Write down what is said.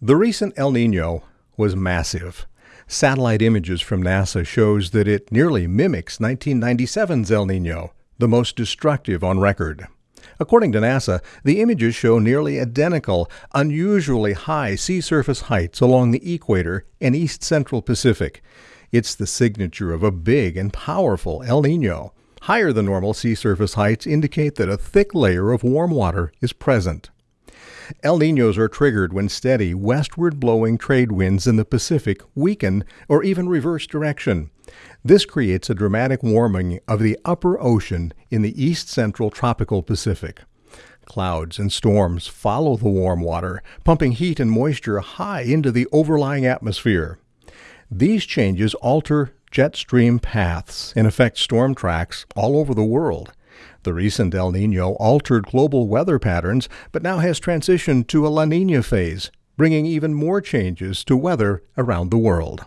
The recent El Nino was massive. Satellite images from NASA shows that it nearly mimics 1997's El Nino, the most destructive on record. According to NASA, the images show nearly identical, unusually high sea surface heights along the equator and east central Pacific. It's the signature of a big and powerful El Nino. Higher than normal sea surface heights indicate that a thick layer of warm water is present. El Ninos are triggered when steady, westward blowing trade winds in the Pacific weaken or even reverse direction. This creates a dramatic warming of the upper ocean in the east central tropical Pacific. Clouds and storms follow the warm water, pumping heat and moisture high into the overlying atmosphere. These changes alter jet stream paths and affect storm tracks all over the world. The recent El Nino altered global weather patterns, but now has transitioned to a La Nina phase, bringing even more changes to weather around the world.